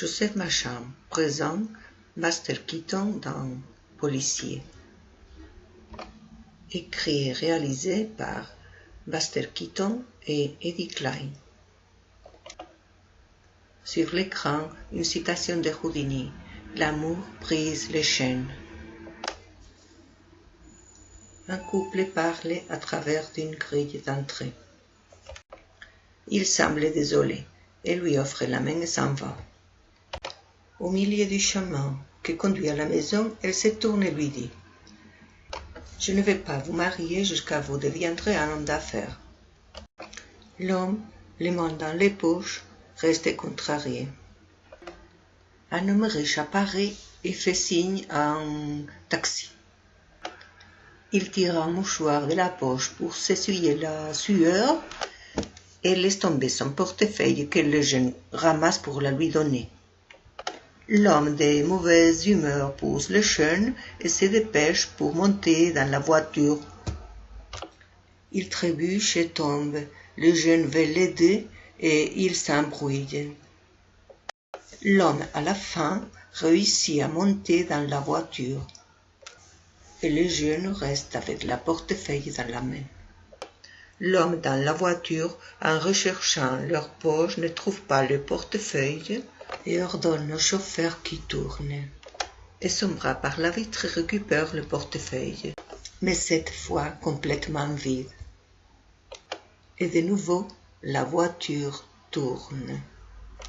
Joseph Macham présente Buster Keaton dans Policier. Écrit et réalisé par Buster Keaton et Eddie Klein. Sur l'écran, une citation de Houdini. L'amour brise les chaînes. Un couple parle à travers d'une grille d'entrée. Il semble désolé et lui offre la main et s'en va. Au milieu du chemin qui conduit à la maison, elle se tourne et lui dit Je ne vais pas vous marier jusqu'à vous deviendrez un homme d'affaires. L'homme, les mains dans les poches, reste contrarié. Un homme riche apparaît et fait signe à un taxi. Il tire un mouchoir de la poche pour s'essuyer la sueur et laisse tomber son portefeuille que le jeune ramasse pour la lui donner. L'homme de mauvaise humeur pousse le jeune et se dépêche pour monter dans la voiture. Il trébuche et tombe. Le jeune veut l'aider et il s'embrouille. L'homme, à la fin, réussit à monter dans la voiture et le jeune reste avec la portefeuille dans la main. L'homme dans la voiture, en recherchant leur poche, ne trouve pas le portefeuille et ordonne au chauffeur qui tourne. Et son bras par la vitre récupère le portefeuille, mais cette fois complètement vide. Et de nouveau, la voiture tourne.